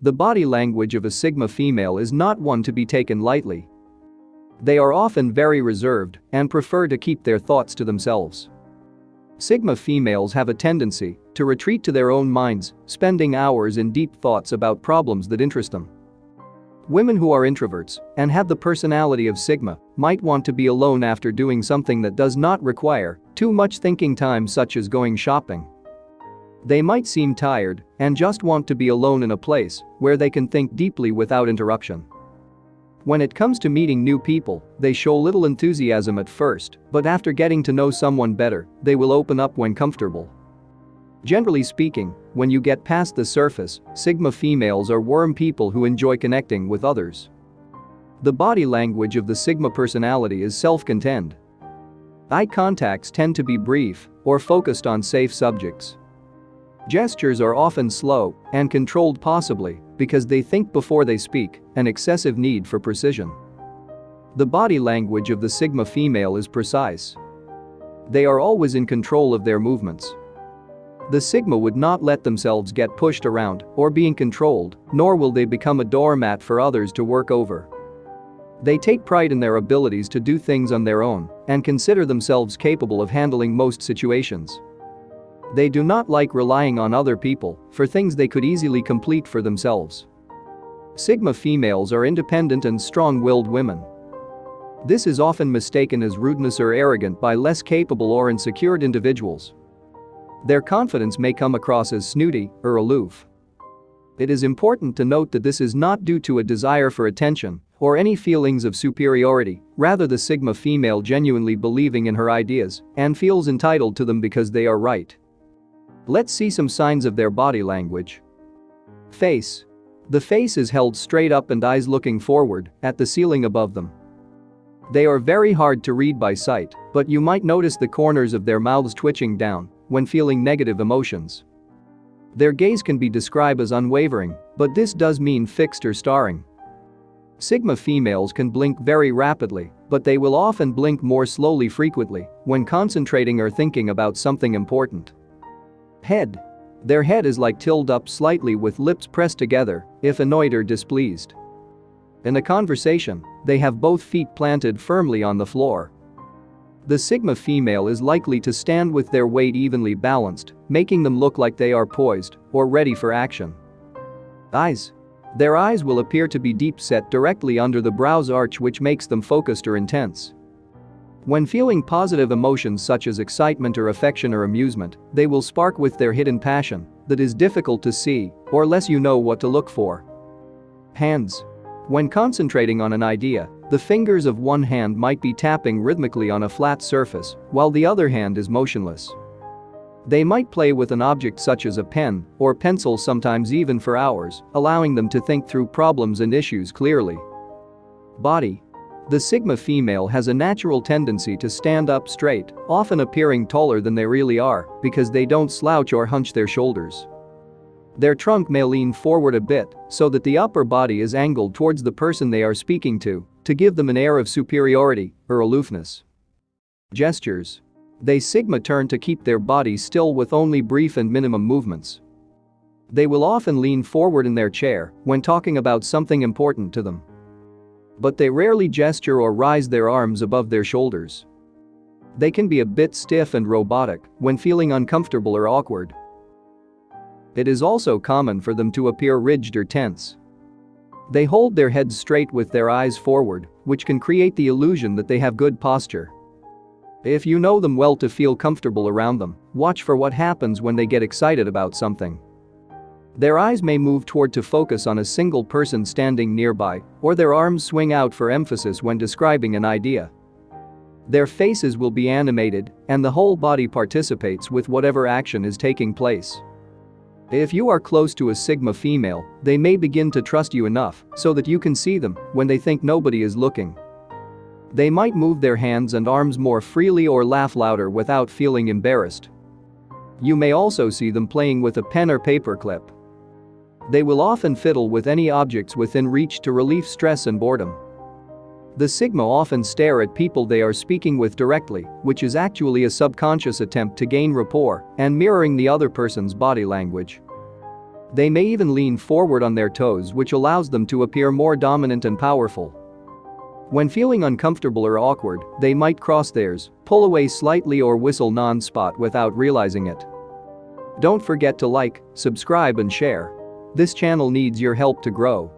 The body language of a Sigma female is not one to be taken lightly. They are often very reserved and prefer to keep their thoughts to themselves. Sigma females have a tendency to retreat to their own minds, spending hours in deep thoughts about problems that interest them. Women who are introverts and have the personality of Sigma might want to be alone after doing something that does not require too much thinking time such as going shopping. They might seem tired and just want to be alone in a place where they can think deeply without interruption. When it comes to meeting new people, they show little enthusiasm at first, but after getting to know someone better, they will open up when comfortable. Generally speaking, when you get past the surface, Sigma females are warm people who enjoy connecting with others. The body language of the Sigma personality is self-contained. Eye contacts tend to be brief or focused on safe subjects. Gestures are often slow and controlled possibly because they think before they speak, an excessive need for precision. The body language of the Sigma female is precise. They are always in control of their movements. The Sigma would not let themselves get pushed around or being controlled, nor will they become a doormat for others to work over. They take pride in their abilities to do things on their own and consider themselves capable of handling most situations. They do not like relying on other people for things they could easily complete for themselves. Sigma females are independent and strong-willed women. This is often mistaken as rudeness or arrogant by less capable or insecure individuals. Their confidence may come across as snooty or aloof. It is important to note that this is not due to a desire for attention or any feelings of superiority, rather the Sigma female genuinely believing in her ideas and feels entitled to them because they are right. Let's see some signs of their body language. Face. The face is held straight up and eyes looking forward at the ceiling above them. They are very hard to read by sight, but you might notice the corners of their mouths twitching down when feeling negative emotions. Their gaze can be described as unwavering, but this does mean fixed or staring. Sigma females can blink very rapidly, but they will often blink more slowly frequently when concentrating or thinking about something important. Head. Their head is like tilted up slightly with lips pressed together if annoyed or displeased. In a conversation, they have both feet planted firmly on the floor. The Sigma female is likely to stand with their weight evenly balanced, making them look like they are poised or ready for action. Eyes. Their eyes will appear to be deep set directly under the brow's arch which makes them focused or intense. When feeling positive emotions such as excitement or affection or amusement, they will spark with their hidden passion that is difficult to see or less you know what to look for. Hands. When concentrating on an idea, the fingers of one hand might be tapping rhythmically on a flat surface while the other hand is motionless. They might play with an object such as a pen or pencil sometimes even for hours, allowing them to think through problems and issues clearly. Body. The Sigma female has a natural tendency to stand up straight, often appearing taller than they really are because they don't slouch or hunch their shoulders. Their trunk may lean forward a bit so that the upper body is angled towards the person they are speaking to, to give them an air of superiority or aloofness. Gestures. They Sigma turn to keep their body still with only brief and minimum movements. They will often lean forward in their chair when talking about something important to them but they rarely gesture or rise their arms above their shoulders. They can be a bit stiff and robotic when feeling uncomfortable or awkward. It is also common for them to appear rigid or tense. They hold their heads straight with their eyes forward, which can create the illusion that they have good posture. If you know them well to feel comfortable around them, watch for what happens when they get excited about something. Their eyes may move toward to focus on a single person standing nearby, or their arms swing out for emphasis when describing an idea. Their faces will be animated, and the whole body participates with whatever action is taking place. If you are close to a Sigma female, they may begin to trust you enough so that you can see them when they think nobody is looking. They might move their hands and arms more freely or laugh louder without feeling embarrassed. You may also see them playing with a pen or paper clip. They will often fiddle with any objects within reach to relieve stress and boredom. The Sigma often stare at people they are speaking with directly, which is actually a subconscious attempt to gain rapport and mirroring the other person's body language. They may even lean forward on their toes which allows them to appear more dominant and powerful. When feeling uncomfortable or awkward, they might cross theirs, pull away slightly or whistle non-spot without realizing it. Don't forget to like, subscribe and share. This channel needs your help to grow.